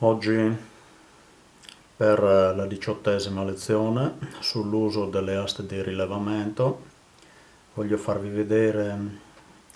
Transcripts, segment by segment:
Oggi per la diciottesima lezione sull'uso delle aste di rilevamento voglio farvi vedere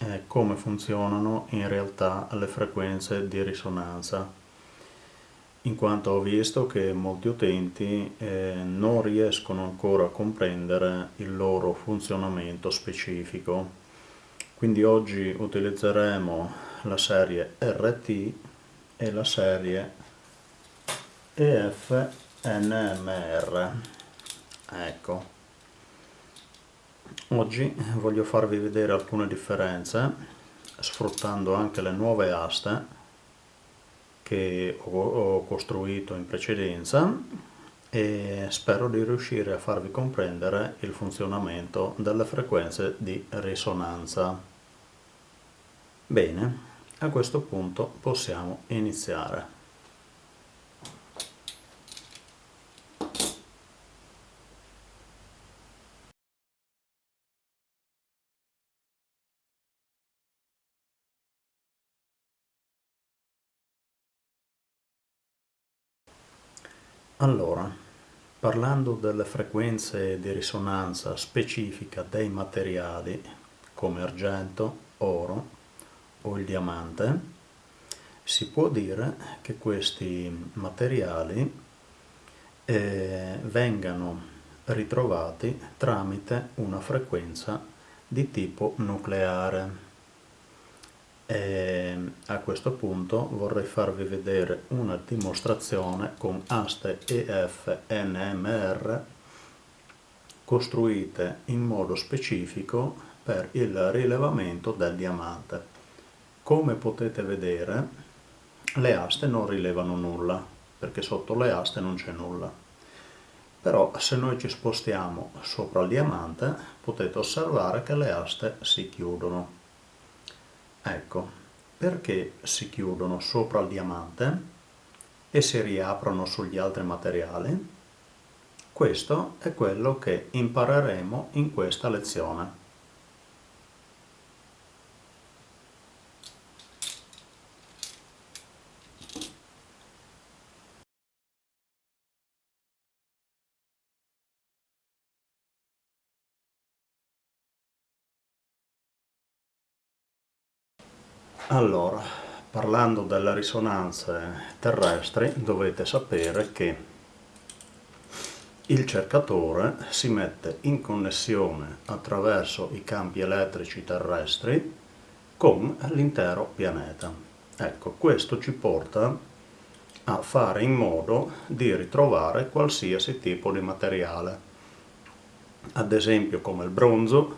eh, come funzionano in realtà le frequenze di risonanza. In quanto ho visto che molti utenti eh, non riescono ancora a comprendere il loro funzionamento specifico. Quindi oggi utilizzeremo la serie RT e la serie EFNMR ecco oggi voglio farvi vedere alcune differenze sfruttando anche le nuove aste che ho costruito in precedenza e spero di riuscire a farvi comprendere il funzionamento delle frequenze di risonanza. Bene, a questo punto possiamo iniziare. Allora, parlando delle frequenze di risonanza specifica dei materiali come argento, oro o il diamante, si può dire che questi materiali eh, vengano ritrovati tramite una frequenza di tipo nucleare. E a questo punto vorrei farvi vedere una dimostrazione con aste EF NMR costruite in modo specifico per il rilevamento del diamante. Come potete vedere le aste non rilevano nulla perché sotto le aste non c'è nulla. Però se noi ci spostiamo sopra il diamante potete osservare che le aste si chiudono Ecco, perché si chiudono sopra il diamante e si riaprono sugli altri materiali? Questo è quello che impareremo in questa lezione. Allora, parlando delle risonanze terrestri, dovete sapere che il cercatore si mette in connessione attraverso i campi elettrici terrestri con l'intero pianeta. Ecco, questo ci porta a fare in modo di ritrovare qualsiasi tipo di materiale, ad esempio come il bronzo,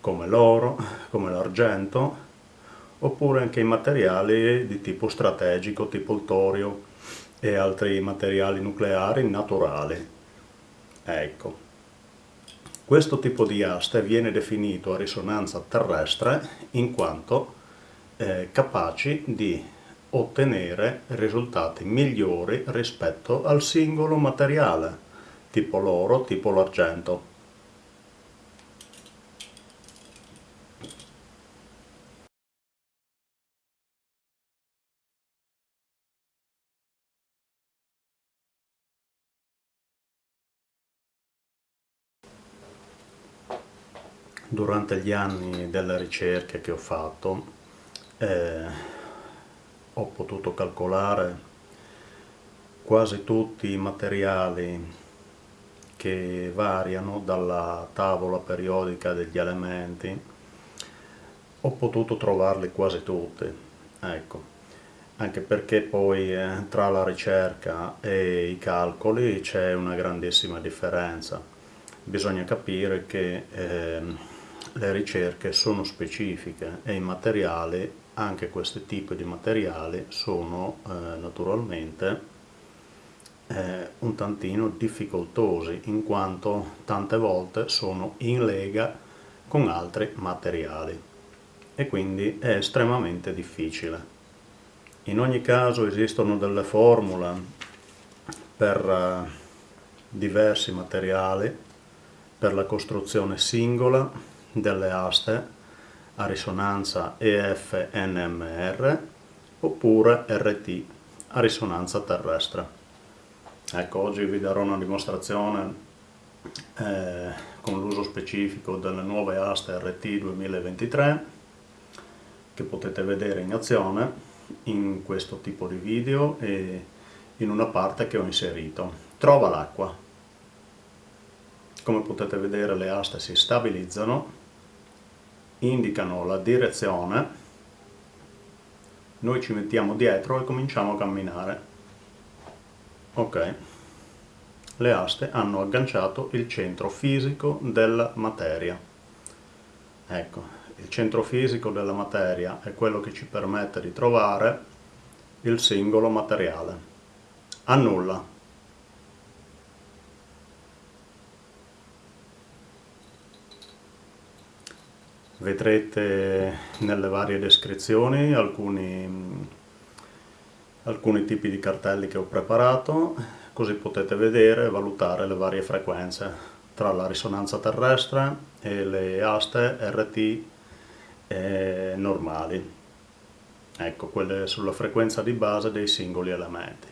come l'oro, come l'argento, oppure anche i materiali di tipo strategico, tipo il torio e altri materiali nucleari naturali. Ecco. Questo tipo di aste viene definito a risonanza terrestre in quanto eh, capaci di ottenere risultati migliori rispetto al singolo materiale, tipo l'oro, tipo l'argento. Durante gli anni delle ricerche che ho fatto eh, ho potuto calcolare quasi tutti i materiali che variano dalla tavola periodica degli elementi ho potuto trovarli quasi tutti ecco. Anche perché poi eh, tra la ricerca e i calcoli c'è una grandissima differenza. Bisogna capire che eh, le ricerche sono specifiche e i materiali, anche questi tipi di materiali, sono eh, naturalmente eh, un tantino difficoltosi in quanto tante volte sono in lega con altri materiali e quindi è estremamente difficile. In ogni caso esistono delle formule per eh, diversi materiali per la costruzione singola delle aste a risonanza EF-NMR oppure RT a risonanza terrestre. Ecco, oggi vi darò una dimostrazione eh, con l'uso specifico delle nuove aste RT 2023 che potete vedere in azione in questo tipo di video e in una parte che ho inserito. Trova l'acqua. Come potete vedere le aste si stabilizzano, indicano la direzione, noi ci mettiamo dietro e cominciamo a camminare. Ok, le aste hanno agganciato il centro fisico della materia. Ecco, il centro fisico della materia è quello che ci permette di trovare il singolo materiale. Annulla. Vedrete nelle varie descrizioni alcuni, alcuni tipi di cartelli che ho preparato, così potete vedere e valutare le varie frequenze tra la risonanza terrestre e le aste RT eh, normali, ecco quelle sulla frequenza di base dei singoli elementi.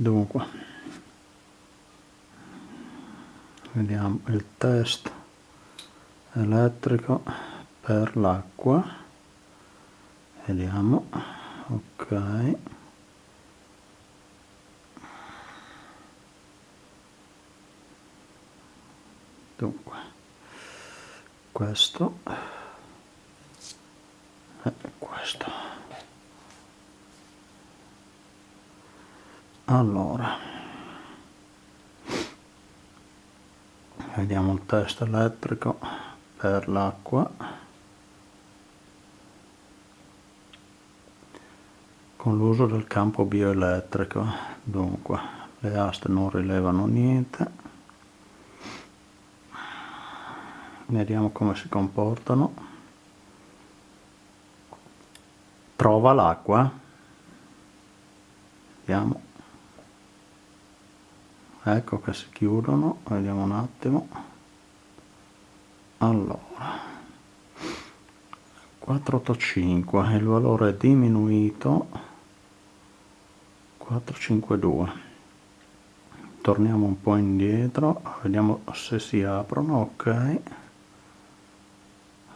Dunque. Vediamo il test elettrico per l'acqua. Vediamo. Ok. Dunque. Questo. E questo allora. Vediamo il test elettrico per l'acqua. Con l'uso del campo bioelettrico. Dunque le aste non rilevano niente. Vediamo come si comportano. Trova l'acqua. Vediamo ecco che si chiudono vediamo un attimo. Allora 485 il valore è diminuito. 452 torniamo un po' indietro vediamo se si aprono ok.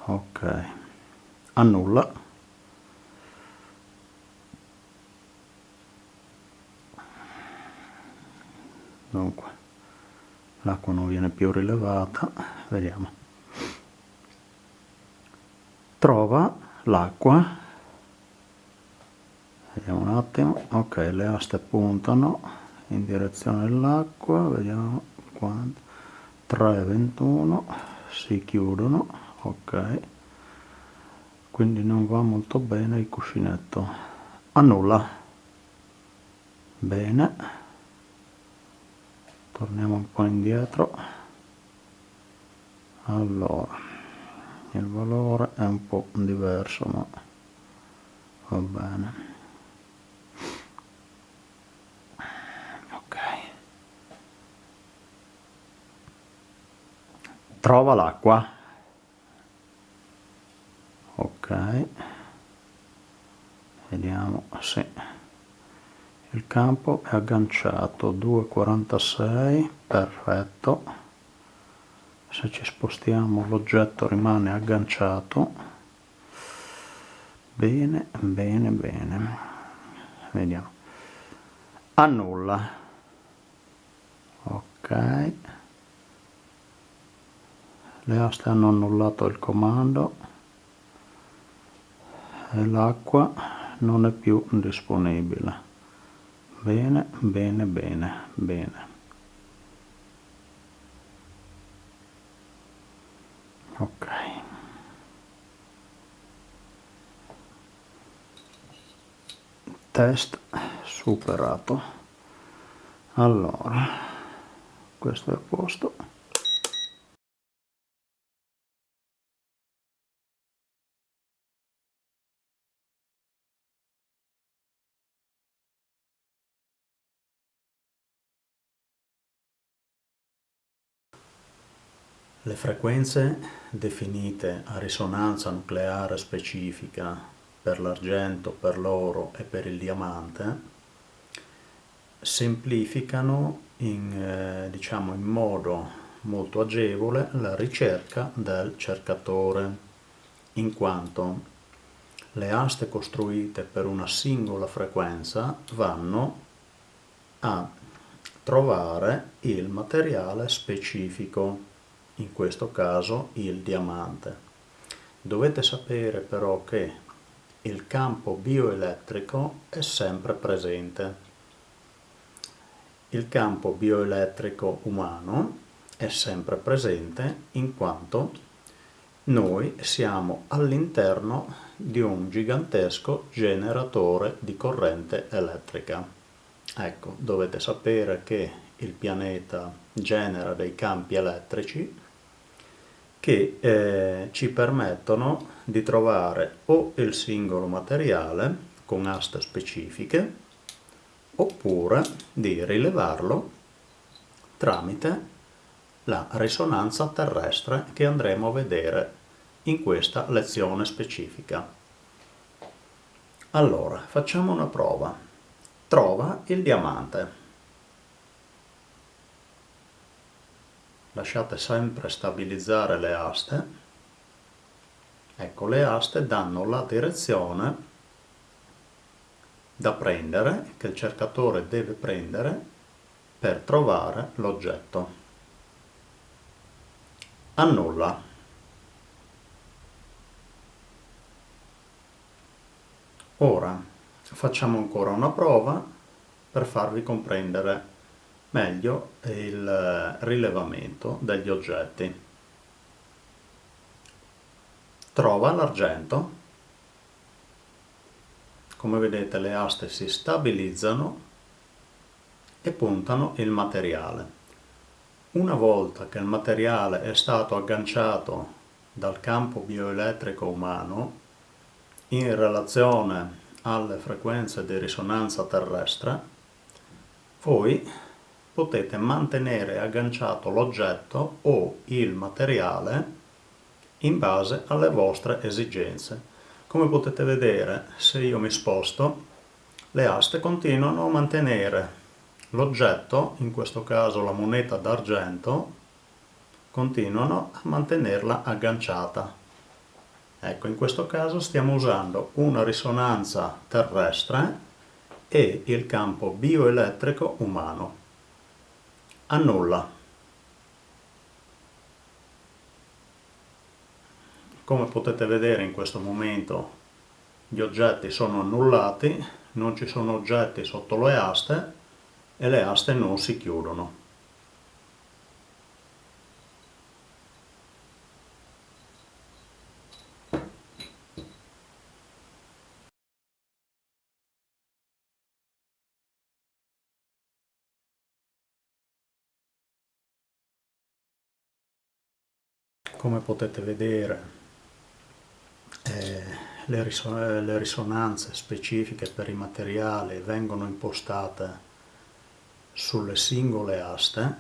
Ok. Annulla dunque l'acqua non viene più rilevata. Vediamo. Trova l'acqua. Vediamo un attimo. Ok le aste puntano in direzione dell'acqua. Vediamo quanto 3,21 si chiudono. Ok. Quindi non va molto bene il cuscinetto. Annulla. Bene torniamo un po' indietro. Allora il valore è un po' diverso ma va bene. Ok. Trova l'acqua. Ok. Vediamo se il campo è agganciato 2,46 perfetto. Se ci spostiamo l'oggetto rimane agganciato. Bene bene bene. Vediamo. Annulla. Ok. Le aste hanno annullato il comando. E l'acqua non è più disponibile bene bene bene bene. Ok. Test superato. Allora questo è a posto Le frequenze definite a risonanza nucleare specifica per l'argento, per l'oro e per il diamante semplificano in, eh, diciamo, in modo molto agevole la ricerca del cercatore, in quanto le aste costruite per una singola frequenza vanno a trovare il materiale specifico, in questo caso il diamante. Dovete sapere però che il campo bioelettrico è sempre presente. Il campo bioelettrico umano è sempre presente in quanto noi siamo all'interno di un gigantesco generatore di corrente elettrica. Ecco, dovete sapere che il pianeta genera dei campi elettrici che eh, ci permettono di trovare o il singolo materiale con aste specifiche oppure di rilevarlo tramite la risonanza terrestre che andremo a vedere in questa lezione specifica. Allora, facciamo una prova. Trova il diamante. Lasciate sempre stabilizzare le aste. Ecco, le aste danno la direzione da prendere, che il cercatore deve prendere per trovare l'oggetto annulla ora facciamo ancora una prova per farvi comprendere meglio il rilevamento degli oggetti. Trova l'argento. Come vedete le aste si stabilizzano e puntano il materiale. Una volta che il materiale è stato agganciato dal campo bioelettrico umano in relazione alle frequenze di risonanza terrestre, voi potete mantenere agganciato l'oggetto o il materiale in base alle vostre esigenze. Come potete vedere, se io mi sposto, le aste continuano a mantenere l'oggetto, in questo caso la moneta d'argento, continuano a mantenerla agganciata. Ecco, in questo caso stiamo usando una risonanza terrestre e il campo bioelettrico umano. Annulla. Come potete vedere in questo momento gli oggetti sono annullati, non ci sono oggetti sotto le aste e le aste non si chiudono. Come potete vedere eh, le, rison le risonanze specifiche per i materiali vengono impostate sulle singole aste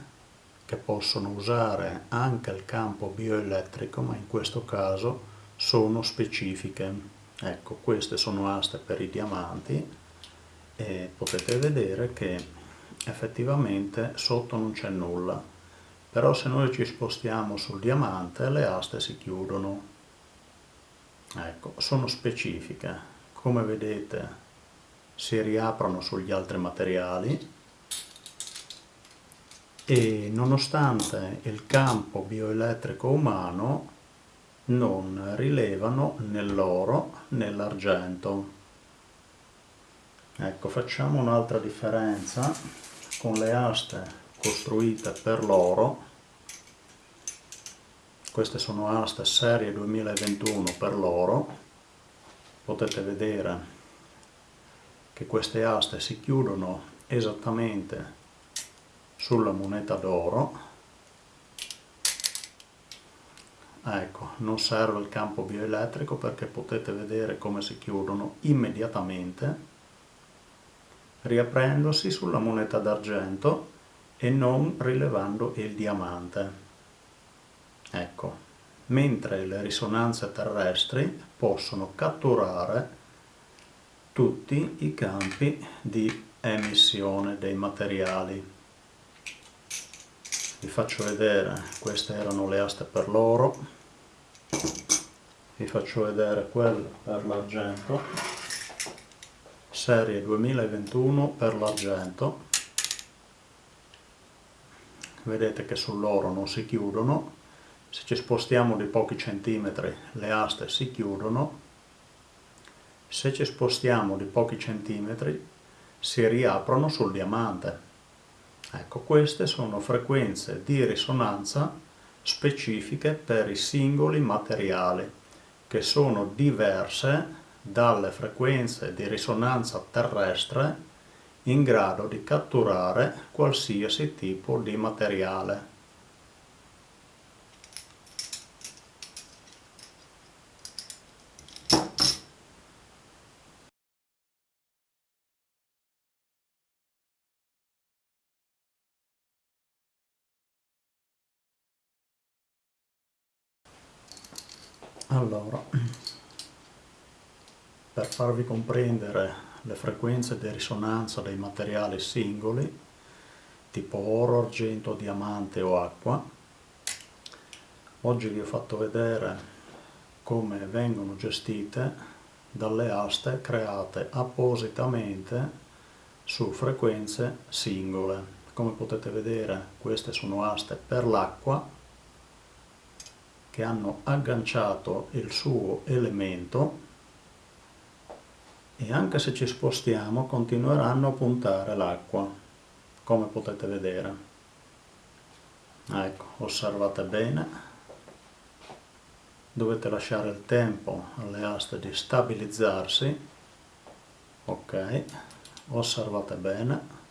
che possono usare anche il campo bioelettrico ma in questo caso sono specifiche. Ecco queste sono aste per i diamanti e potete vedere che effettivamente sotto non c'è nulla però se noi ci spostiamo sul diamante le aste si chiudono. Ecco sono specifiche. Come vedete si riaprono sugli altri materiali. E nonostante il campo bioelettrico umano non rilevano né l'oro né l'argento. Ecco, facciamo un'altra differenza con le aste costruite per l'oro. Queste sono aste serie 2021 per l'oro. Potete vedere che queste aste si chiudono esattamente sulla moneta d'oro ecco non serve il campo bioelettrico perché potete vedere come si chiudono immediatamente riaprendosi sulla moneta d'argento e non rilevando il diamante. Ecco, mentre le risonanze terrestri possono catturare tutti i campi di emissione dei materiali. Vi faccio vedere, queste erano le aste per l'oro, vi faccio vedere quelle per l'argento, serie 2021 per l'argento, vedete che sull'oro non si chiudono, se ci spostiamo di pochi centimetri le aste si chiudono, se ci spostiamo di pochi centimetri si riaprono sul diamante. Ecco, queste sono frequenze di risonanza specifiche per i singoli materiali, che sono diverse dalle frequenze di risonanza terrestre in grado di catturare qualsiasi tipo di materiale. Allora, per farvi comprendere le frequenze di risonanza dei materiali singoli, tipo oro, argento, diamante o acqua. Oggi vi ho fatto vedere come vengono gestite dalle aste create appositamente su frequenze singole. Come potete vedere queste sono aste per l'acqua che hanno agganciato il suo elemento e anche se ci spostiamo continueranno a puntare l'acqua come potete vedere. Ecco osservate bene. Dovete lasciare il tempo alle aste di stabilizzarsi. Ok osservate bene.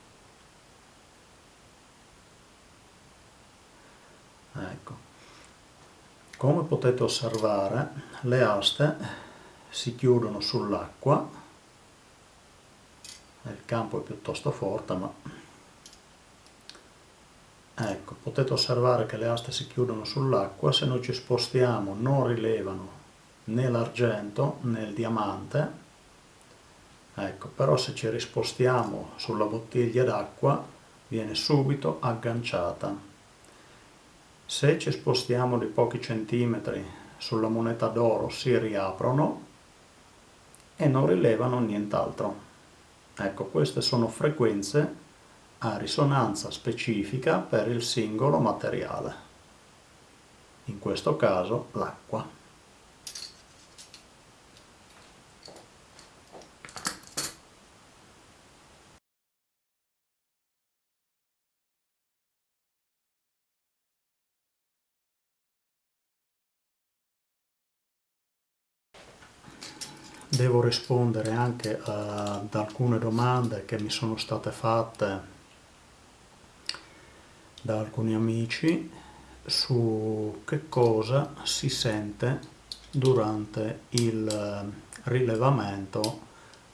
Ecco. Come potete osservare le aste si chiudono sull'acqua il campo è piuttosto forte ma ecco potete osservare che le aste si chiudono sull'acqua se noi ci spostiamo non rilevano né l'argento né il diamante. Ecco però se ci rispostiamo sulla bottiglia d'acqua viene subito agganciata. Se ci spostiamo di pochi centimetri sulla moneta d'oro si riaprono e non rilevano nient'altro Ecco, queste sono frequenze a risonanza specifica per il singolo materiale, in questo caso l'acqua. Devo rispondere anche ad alcune domande che mi sono state fatte da alcuni amici su che cosa si sente durante il rilevamento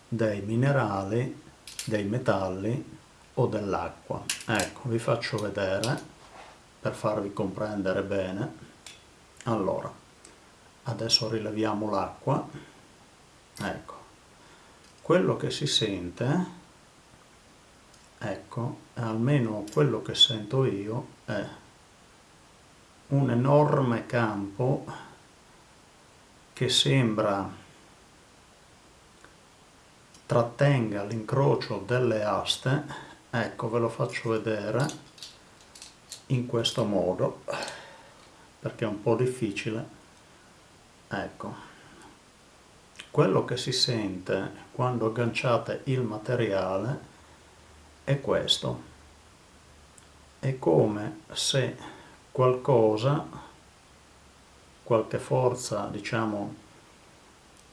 dei minerali, dei metalli o dell'acqua. Ecco, vi faccio vedere per farvi comprendere bene. Allora, adesso rileviamo l'acqua ecco. Quello che si sente ecco almeno quello che sento io è un enorme campo che sembra trattenga l'incrocio delle aste. Ecco ve lo faccio vedere in questo modo perché è un po' difficile. Ecco quello che si sente quando agganciate il materiale è questo. È come se qualcosa, qualche forza, diciamo,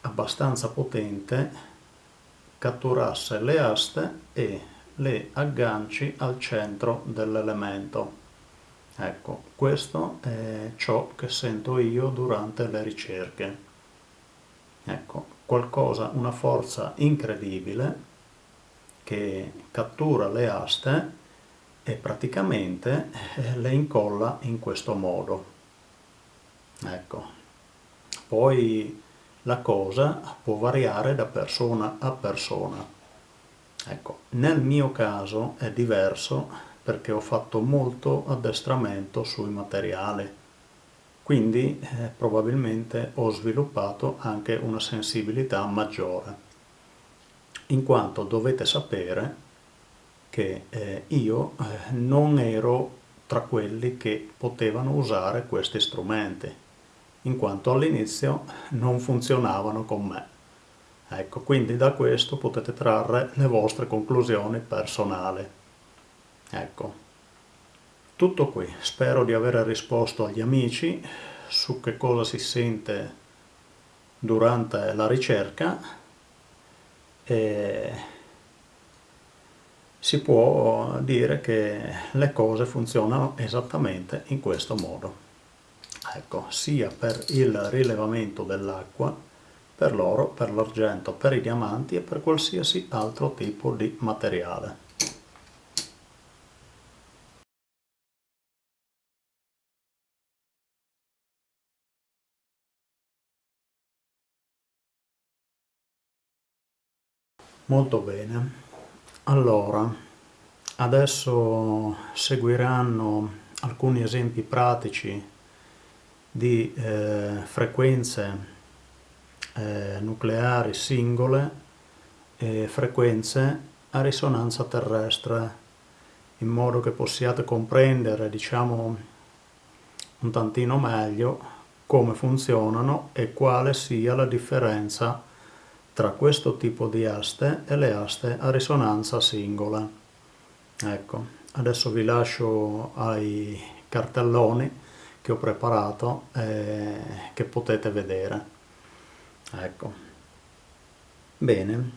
abbastanza potente, catturasse le aste e le agganci al centro dell'elemento. Ecco, questo è ciò che sento io durante le ricerche. Ecco, qualcosa, una forza incredibile che cattura le aste e praticamente eh, le incolla in questo modo. ecco. Poi la cosa può variare da persona a persona. Ecco nel mio caso è diverso perché ho fatto molto addestramento sui materiali quindi eh, probabilmente ho sviluppato anche una sensibilità maggiore in quanto dovete sapere che eh, io eh, non ero tra quelli che potevano usare questi strumenti, in quanto all'inizio non funzionavano con me. Ecco, quindi da questo potete trarre le vostre conclusioni personali. Ecco, tutto qui. Spero di aver risposto agli amici su che cosa si sente durante la ricerca e si può dire che le cose funzionano esattamente in questo modo. Ecco, sia per il rilevamento dell'acqua, per l'oro, per l'argento, per i diamanti e per qualsiasi altro tipo di materiale. Molto bene. Allora, adesso seguiranno alcuni esempi pratici di eh, frequenze eh, nucleari singole e frequenze a risonanza terrestre in modo che possiate comprendere diciamo un tantino meglio come funzionano e quale sia la differenza tra questo tipo di aste e le aste a risonanza singola. Ecco, adesso vi lascio ai cartelloni che ho preparato e che potete vedere. Ecco. Bene.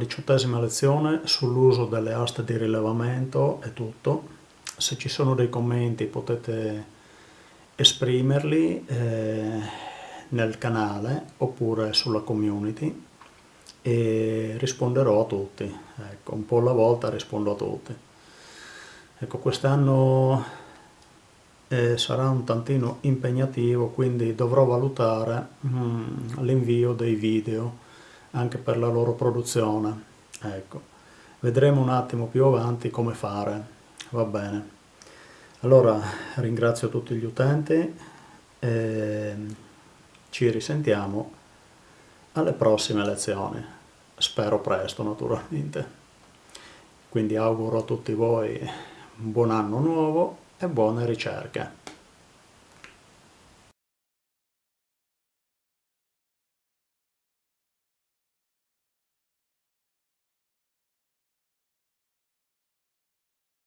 Diciottesima lezione sull'uso delle aste di rilevamento è tutto. Se ci sono dei commenti potete esprimerli eh, nel canale oppure sulla community e risponderò a tutti. Ecco, un po' alla volta rispondo a tutti. Ecco, quest'anno eh, sarà un tantino impegnativo, quindi dovrò valutare mm, l'invio dei video anche per la loro produzione. Ecco. Vedremo un attimo più avanti come fare, va bene. Allora ringrazio tutti gli utenti e ci risentiamo alle prossime lezioni, spero presto naturalmente. Quindi auguro a tutti voi un buon anno nuovo e buone ricerche.